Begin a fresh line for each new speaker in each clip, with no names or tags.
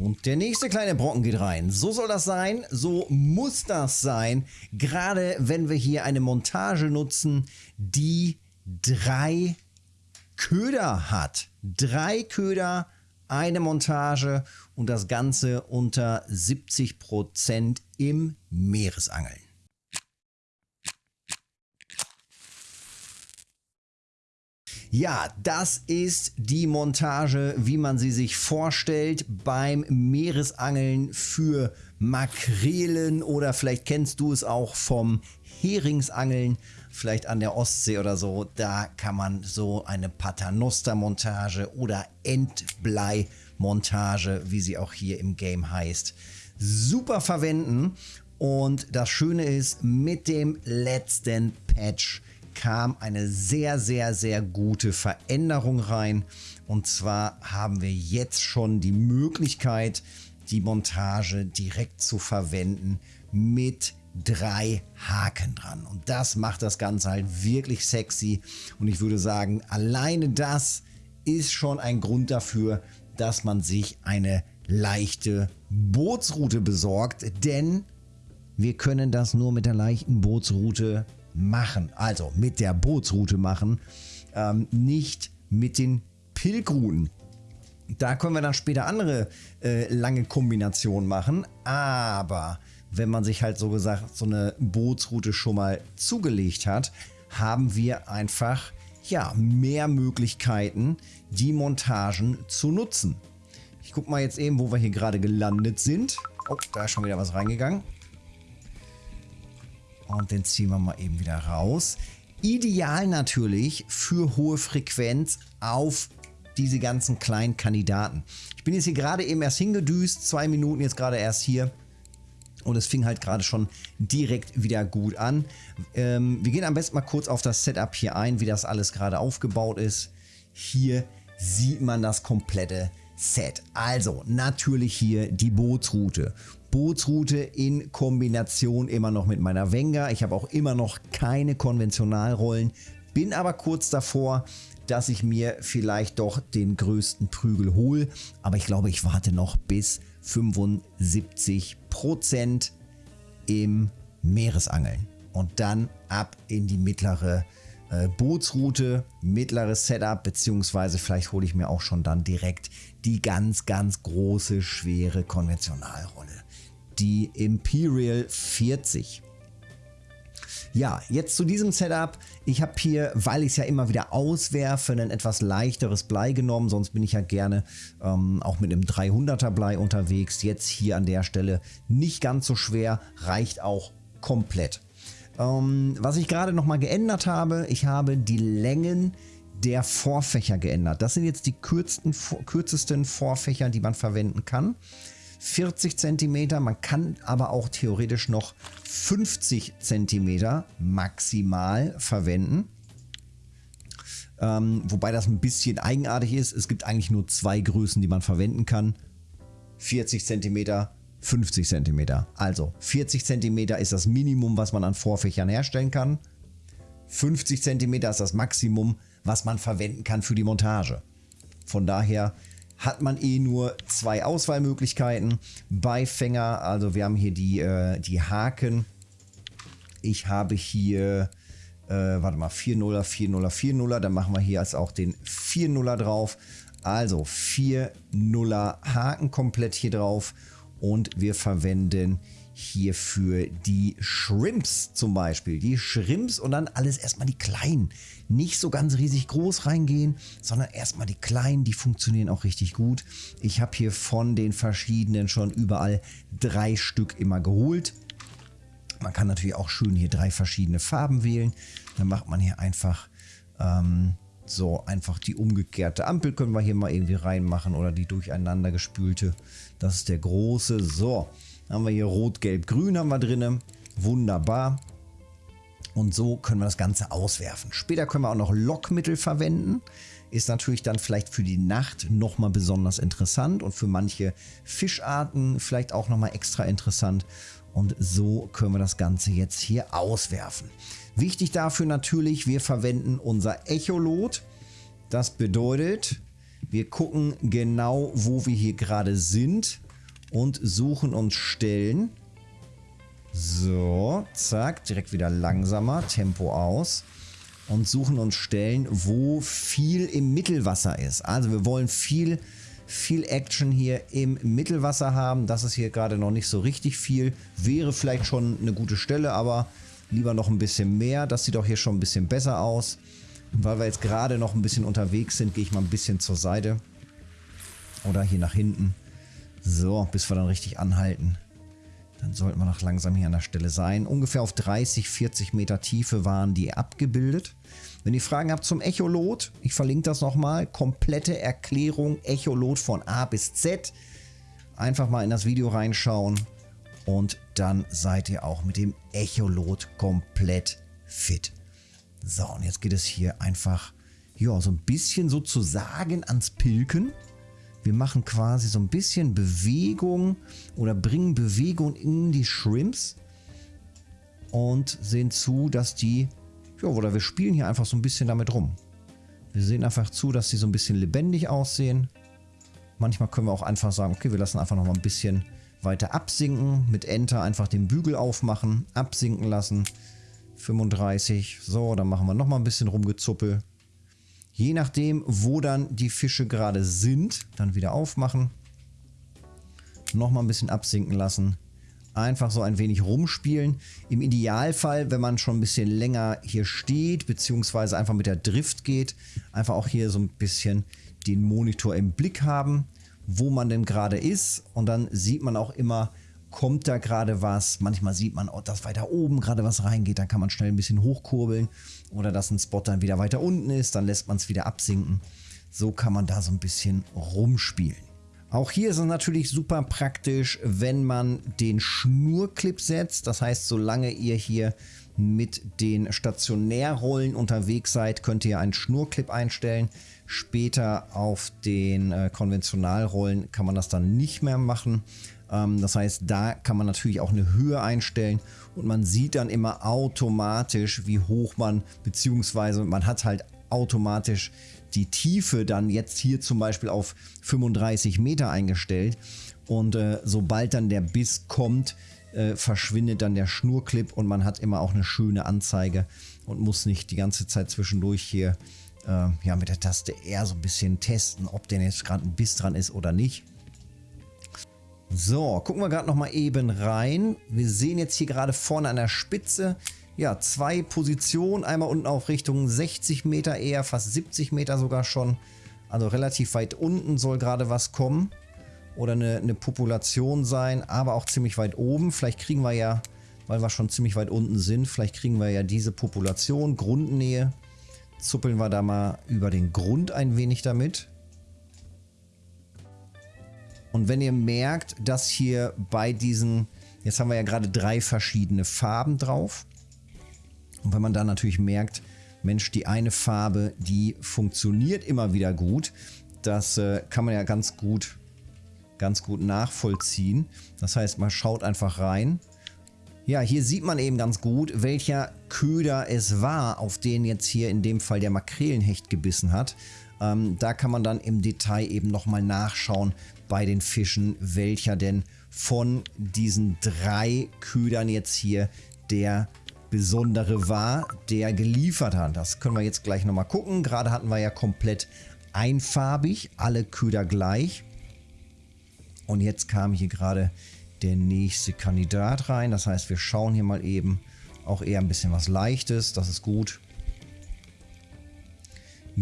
Und der nächste kleine Brocken geht rein. So soll das sein, so muss das sein. Gerade wenn wir hier eine Montage nutzen, die drei Köder hat. Drei Köder, eine Montage und das Ganze unter 70% im Meeresangeln. Ja, das ist die Montage, wie man sie sich vorstellt beim Meeresangeln für Makrelen oder vielleicht kennst du es auch vom Heringsangeln, vielleicht an der Ostsee oder so. Da kann man so eine Paternoster-Montage oder Endblei-Montage, wie sie auch hier im Game heißt, super verwenden. Und das Schöne ist, mit dem letzten Patch kam eine sehr, sehr, sehr gute Veränderung rein. Und zwar haben wir jetzt schon die Möglichkeit, die Montage direkt zu verwenden mit drei Haken dran. Und das macht das Ganze halt wirklich sexy. Und ich würde sagen, alleine das ist schon ein Grund dafür, dass man sich eine leichte Bootsroute besorgt. Denn wir können das nur mit der leichten Bootsroute machen. Also mit der Bootsroute machen, ähm, nicht mit den Pilgruten. Da können wir dann später andere äh, lange Kombinationen machen, aber wenn man sich halt so gesagt so eine Bootsroute schon mal zugelegt hat, haben wir einfach ja mehr Möglichkeiten, die Montagen zu nutzen. Ich gucke mal jetzt eben, wo wir hier gerade gelandet sind. Oh, da ist schon wieder was reingegangen. Und den ziehen wir mal eben wieder raus. Ideal natürlich für hohe Frequenz auf diese ganzen kleinen Kandidaten. Ich bin jetzt hier gerade eben erst hingedüst, zwei Minuten jetzt gerade erst hier. Und es fing halt gerade schon direkt wieder gut an. Ähm, wir gehen am besten mal kurz auf das Setup hier ein, wie das alles gerade aufgebaut ist. Hier sieht man das komplette Set. Also natürlich hier die Bootsroute. Bootsroute in Kombination immer noch mit meiner Wenger. Ich habe auch immer noch keine Konventionalrollen, bin aber kurz davor, dass ich mir vielleicht doch den größten Prügel hole. Aber ich glaube, ich warte noch bis 75% im Meeresangeln. Und dann ab in die mittlere äh, Bootsroute, mittleres Setup, beziehungsweise vielleicht hole ich mir auch schon dann direkt die ganz, ganz große, schwere Konventionalrolle die Imperial 40. Ja, jetzt zu diesem Setup. Ich habe hier, weil ich es ja immer wieder auswerfe, ein etwas leichteres Blei genommen. Sonst bin ich ja gerne ähm, auch mit einem 300er Blei unterwegs. Jetzt hier an der Stelle nicht ganz so schwer, reicht auch komplett. Ähm, was ich gerade nochmal geändert habe, ich habe die Längen der Vorfächer geändert. Das sind jetzt die kürzesten, kürzesten Vorfächer, die man verwenden kann. 40 cm. Man kann aber auch theoretisch noch 50 cm maximal verwenden. Ähm, wobei das ein bisschen eigenartig ist. Es gibt eigentlich nur zwei Größen, die man verwenden kann. 40 cm, 50 cm. Also 40 cm ist das Minimum, was man an Vorfächern herstellen kann. 50 cm ist das Maximum, was man verwenden kann für die Montage. Von daher hat man eh nur zwei Auswahlmöglichkeiten. Beifänger, also wir haben hier die, äh, die Haken. Ich habe hier, äh, warte mal, 4-0er, 4-0er, 4-0er. Dann machen wir hier jetzt auch den 4-0er drauf. Also 4-0er Haken komplett hier drauf. Und wir verwenden hierfür die Shrimps zum Beispiel. Die Shrimps und dann alles erstmal die kleinen. Nicht so ganz riesig groß reingehen, sondern erstmal die kleinen, die funktionieren auch richtig gut. Ich habe hier von den verschiedenen schon überall drei Stück immer geholt. Man kann natürlich auch schön hier drei verschiedene Farben wählen. Dann macht man hier einfach ähm, so einfach die umgekehrte Ampel können wir hier mal irgendwie reinmachen oder die durcheinander gespülte. Das ist der große. So, haben wir hier Rot, Gelb, Grün haben wir drin. Wunderbar. Und so können wir das Ganze auswerfen. Später können wir auch noch Lockmittel verwenden. Ist natürlich dann vielleicht für die Nacht nochmal besonders interessant und für manche Fischarten vielleicht auch nochmal extra interessant. Und so können wir das Ganze jetzt hier auswerfen. Wichtig dafür natürlich, wir verwenden unser Echolot. Das bedeutet, wir gucken genau, wo wir hier gerade sind und suchen uns Stellen. So, zack, direkt wieder langsamer, Tempo aus. Und suchen uns Stellen, wo viel im Mittelwasser ist. Also wir wollen viel, viel Action hier im Mittelwasser haben. Das ist hier gerade noch nicht so richtig viel. Wäre vielleicht schon eine gute Stelle, aber lieber noch ein bisschen mehr. Das sieht auch hier schon ein bisschen besser aus. Weil wir jetzt gerade noch ein bisschen unterwegs sind, gehe ich mal ein bisschen zur Seite. Oder hier nach hinten. So, bis wir dann richtig anhalten. Dann sollten wir noch langsam hier an der Stelle sein. Ungefähr auf 30, 40 Meter Tiefe waren die abgebildet. Wenn ihr Fragen habt zum Echolot, ich verlinke das nochmal. Komplette Erklärung Echolot von A bis Z. Einfach mal in das Video reinschauen. Und dann seid ihr auch mit dem Echolot komplett fit. So, und jetzt geht es hier einfach, ja, so ein bisschen sozusagen ans Pilken. Wir machen quasi so ein bisschen Bewegung oder bringen Bewegung in die Shrimps und sehen zu, dass die, ja, oder wir spielen hier einfach so ein bisschen damit rum. Wir sehen einfach zu, dass sie so ein bisschen lebendig aussehen. Manchmal können wir auch einfach sagen, okay, wir lassen einfach noch mal ein bisschen weiter absinken. Mit Enter einfach den Bügel aufmachen, absinken lassen. 35, so, dann machen wir noch mal ein bisschen rumgezuppel. Je nachdem, wo dann die Fische gerade sind, dann wieder aufmachen. Nochmal ein bisschen absinken lassen. Einfach so ein wenig rumspielen. Im Idealfall, wenn man schon ein bisschen länger hier steht, beziehungsweise einfach mit der Drift geht, einfach auch hier so ein bisschen den Monitor im Blick haben, wo man denn gerade ist. Und dann sieht man auch immer, kommt da gerade was. Manchmal sieht man, oh, dass weiter oben gerade was reingeht. Dann kann man schnell ein bisschen hochkurbeln. Oder dass ein Spot dann wieder weiter unten ist. Dann lässt man es wieder absinken. So kann man da so ein bisschen rumspielen. Auch hier ist es natürlich super praktisch, wenn man den Schnurclip setzt. Das heißt, solange ihr hier mit den Stationärrollen unterwegs seid, könnt ihr einen Schnurclip einstellen. Später auf den äh, Konventionalrollen kann man das dann nicht mehr machen. Ähm, das heißt, da kann man natürlich auch eine Höhe einstellen und man sieht dann immer automatisch, wie hoch man, beziehungsweise man hat halt automatisch die Tiefe dann jetzt hier zum Beispiel auf 35 Meter eingestellt. Und äh, sobald dann der Biss kommt, äh, verschwindet dann der Schnurclip und man hat immer auch eine schöne Anzeige und muss nicht die ganze Zeit zwischendurch hier äh, ja, mit der Taste R so ein bisschen testen, ob denn jetzt gerade ein Biss dran ist oder nicht. So, gucken wir gerade noch mal eben rein. Wir sehen jetzt hier gerade vorne an der Spitze, ja, zwei Positionen. Einmal unten auf Richtung 60 Meter eher, fast 70 Meter sogar schon. Also relativ weit unten soll gerade was kommen. Oder eine, eine Population sein, aber auch ziemlich weit oben. Vielleicht kriegen wir ja, weil wir schon ziemlich weit unten sind, vielleicht kriegen wir ja diese Population, Grundnähe. Zuppeln wir da mal über den Grund ein wenig damit. Und wenn ihr merkt, dass hier bei diesen, jetzt haben wir ja gerade drei verschiedene Farben drauf. Und wenn man dann natürlich merkt, Mensch, die eine Farbe, die funktioniert immer wieder gut, das äh, kann man ja ganz gut, ganz gut nachvollziehen. Das heißt, man schaut einfach rein. Ja, hier sieht man eben ganz gut, welcher Köder es war, auf den jetzt hier in dem Fall der Makrelenhecht gebissen hat. Ähm, da kann man dann im Detail eben nochmal nachschauen bei den Fischen, welcher denn von diesen drei Ködern jetzt hier der besondere war, der geliefert hat. Das können wir jetzt gleich nochmal gucken. Gerade hatten wir ja komplett einfarbig, alle Köder gleich. Und jetzt kam hier gerade der nächste Kandidat rein. Das heißt, wir schauen hier mal eben auch eher ein bisschen was Leichtes. Das ist gut.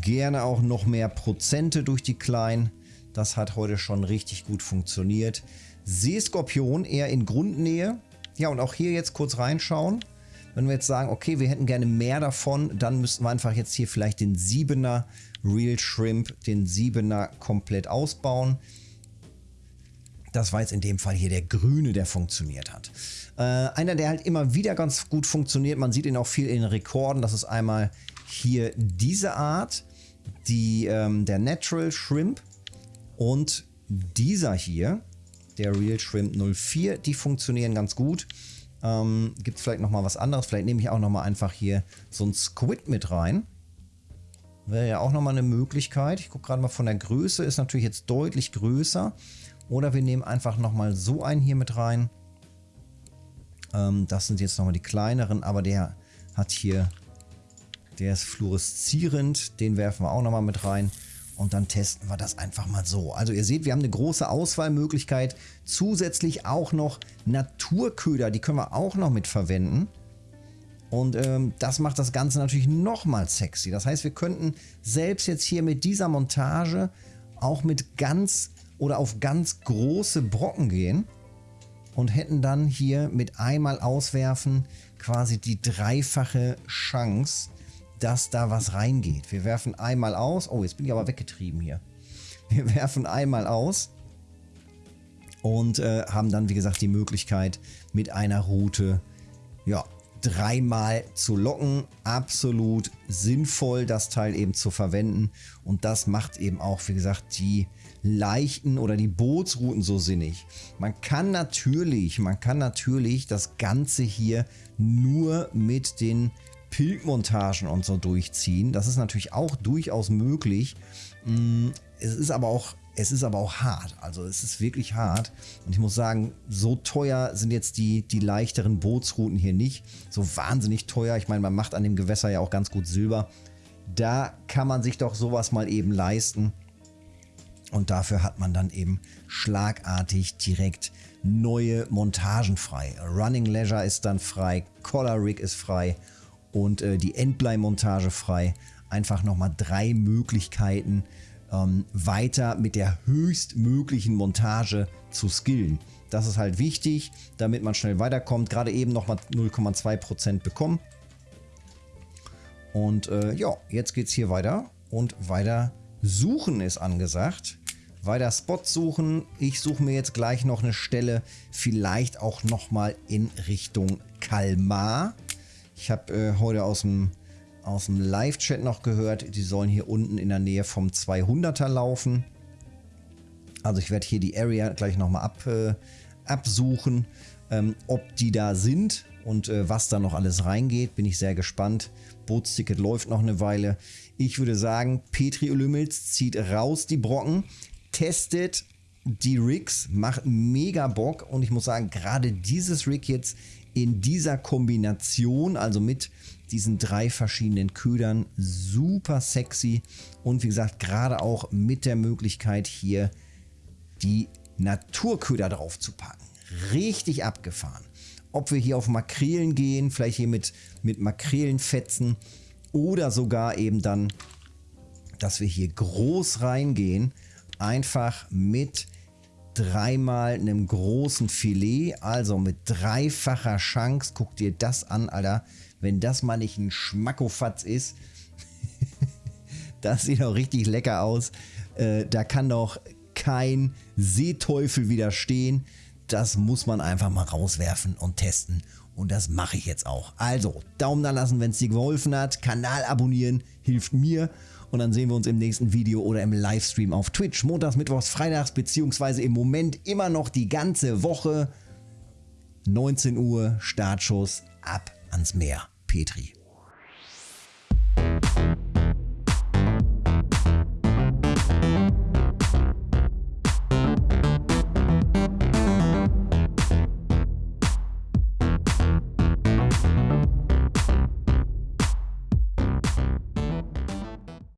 Gerne auch noch mehr Prozente durch die kleinen. Das hat heute schon richtig gut funktioniert. Seeskorpion eher in Grundnähe. Ja, und auch hier jetzt kurz reinschauen. Wenn wir jetzt sagen, okay, wir hätten gerne mehr davon, dann müssten wir einfach jetzt hier vielleicht den 7er Real Shrimp, den 7er komplett ausbauen. Das war jetzt in dem Fall hier der grüne, der funktioniert hat. Äh, einer, der halt immer wieder ganz gut funktioniert, man sieht ihn auch viel in den Rekorden, das ist einmal hier diese Art, die, ähm, der Natural Shrimp und dieser hier, der Real Shrimp 04, die funktionieren ganz gut. Ähm, Gibt es vielleicht nochmal was anderes? Vielleicht nehme ich auch nochmal einfach hier so ein Squid mit rein. Wäre ja auch nochmal eine Möglichkeit. Ich gucke gerade mal von der Größe, ist natürlich jetzt deutlich größer. Oder wir nehmen einfach nochmal so einen hier mit rein. Ähm, das sind jetzt nochmal die kleineren, aber der hat hier, der ist fluoreszierend. Den werfen wir auch nochmal mit rein. Und dann testen wir das einfach mal so. Also ihr seht, wir haben eine große Auswahlmöglichkeit. Zusätzlich auch noch Naturköder, die können wir auch noch mit verwenden. Und ähm, das macht das Ganze natürlich nochmal sexy. Das heißt, wir könnten selbst jetzt hier mit dieser Montage auch mit ganz oder auf ganz große Brocken gehen und hätten dann hier mit einmal auswerfen quasi die dreifache Chance, dass da was reingeht. Wir werfen einmal aus. Oh, jetzt bin ich aber weggetrieben hier. Wir werfen einmal aus und äh, haben dann, wie gesagt, die Möglichkeit mit einer Route ja, dreimal zu locken. Absolut sinnvoll, das Teil eben zu verwenden. Und das macht eben auch, wie gesagt, die leichten oder die Bootsrouten so sinnig. Man kann natürlich, man kann natürlich das Ganze hier nur mit den Pilgmontagen und so durchziehen. Das ist natürlich auch durchaus möglich. Mm, es ist aber auch es ist aber auch hart. Also es ist wirklich hart. Und ich muss sagen, so teuer sind jetzt die, die leichteren Bootsrouten hier nicht. So wahnsinnig teuer. Ich meine, man macht an dem Gewässer ja auch ganz gut Silber. Da kann man sich doch sowas mal eben leisten. Und dafür hat man dann eben schlagartig direkt neue Montagen frei. Running Leisure ist dann frei, Collar Rig ist frei und äh, die Endblei-Montage frei. Einfach nochmal drei Möglichkeiten, ähm, weiter mit der höchstmöglichen Montage zu skillen. Das ist halt wichtig, damit man schnell weiterkommt. Gerade eben nochmal 0,2% bekommen. Und äh, ja, jetzt geht es hier weiter. Und weiter suchen ist angesagt. Weiter Spots suchen. Ich suche mir jetzt gleich noch eine Stelle, vielleicht auch nochmal in Richtung Kalmar. Ich habe äh, heute aus dem aus dem Live-Chat noch gehört, die sollen hier unten in der Nähe vom 200er laufen. Also ich werde hier die Area gleich nochmal ab, äh, absuchen, ähm, ob die da sind und äh, was da noch alles reingeht. Bin ich sehr gespannt. Bootsticket läuft noch eine Weile. Ich würde sagen, Petri Olymels zieht raus die Brocken, testet die Rigs, macht mega Bock und ich muss sagen, gerade dieses Rig jetzt in dieser Kombination, also mit diesen drei verschiedenen Ködern, super sexy und wie gesagt, gerade auch mit der Möglichkeit hier die Naturköder drauf zu packen. Richtig abgefahren. Ob wir hier auf Makrelen gehen, vielleicht hier mit, mit Makrelenfetzen oder sogar eben dann, dass wir hier groß reingehen, einfach mit dreimal einem großen Filet, also mit dreifacher Chance. Guck dir das an, Alter. Wenn das mal nicht ein Schmackofatz ist. das sieht auch richtig lecker aus. Äh, da kann doch kein Seeteufel widerstehen. Das muss man einfach mal rauswerfen und testen. Und das mache ich jetzt auch. Also, Daumen da lassen, wenn es dir geholfen hat. Kanal abonnieren hilft mir. Und dann sehen wir uns im nächsten Video oder im Livestream auf Twitch. Montags, Mittwochs, Freitags, beziehungsweise im Moment immer noch die ganze Woche. 19 Uhr, Startschuss, ab ans Meer. Petri.